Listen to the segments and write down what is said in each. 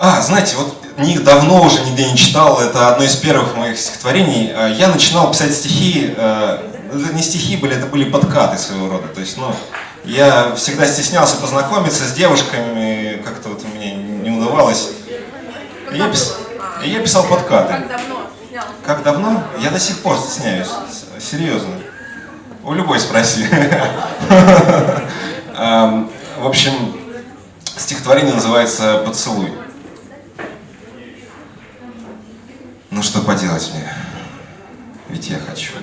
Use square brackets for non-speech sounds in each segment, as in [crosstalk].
А, знаете, вот них давно уже нигде не читал, это одно из первых моих стихотворений. Э, я начинал писать стихи, э, это не стихи были, это были подкаты своего рода. То есть, ну, я всегда стеснялся познакомиться с девушками, как-то вот мне не удавалось. И я, пис... и я писал подкаты. Как давно? Как давно? Я до сих пор стесняюсь, серьезно. У любой спроси. [laughs] В общем, стихотворение называется «Поцелуй». Ну что поделать мне? Ведь я хочу.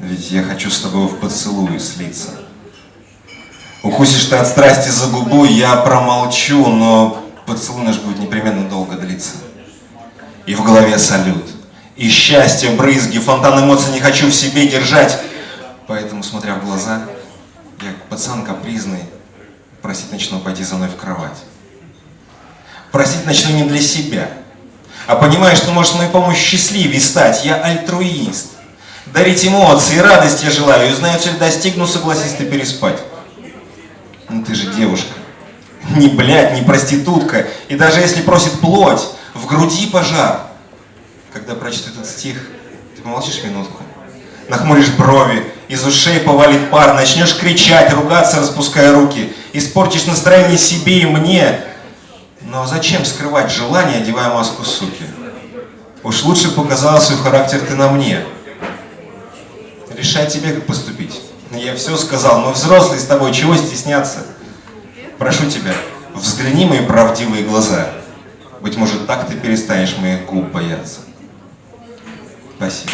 Ведь я хочу с тобой в поцелуй слиться. Укусишь ты от страсти за губу, я промолчу, но поцелуй наш будет непременно долго длиться. И в голове салют. И счастье, брызги, фонтан эмоций не хочу в себе держать. Поэтому, смотря в глаза, я пацан капризный, просить начну пойти за мной в кровать. Просить начну не для себя, а понимая, что может моей помощью счастливее стать. Я альтруист. Дарить эмоции, радость я желаю, и знаю, цель достигну, согласись ты переспать. Ну ты же девушка. Не блядь, не проститутка. И даже если просит плоть, в груди пожар. Когда прочту этот стих, ты помолчишь минутку, нахмуришь брови, из ушей повалит пар, начнешь кричать, ругаться, распуская руки, испортишь настроение себе и мне. Но зачем скрывать желание, одевая маску суки? Уж лучше показал свой характер ты на мне. Решай тебе, как поступить. Я все сказал, мы взрослые с тобой, чего стесняться? Прошу тебя, взгляни мои правдивые глаза. Быть может, так ты перестанешь моих губ бояться. Спасибо.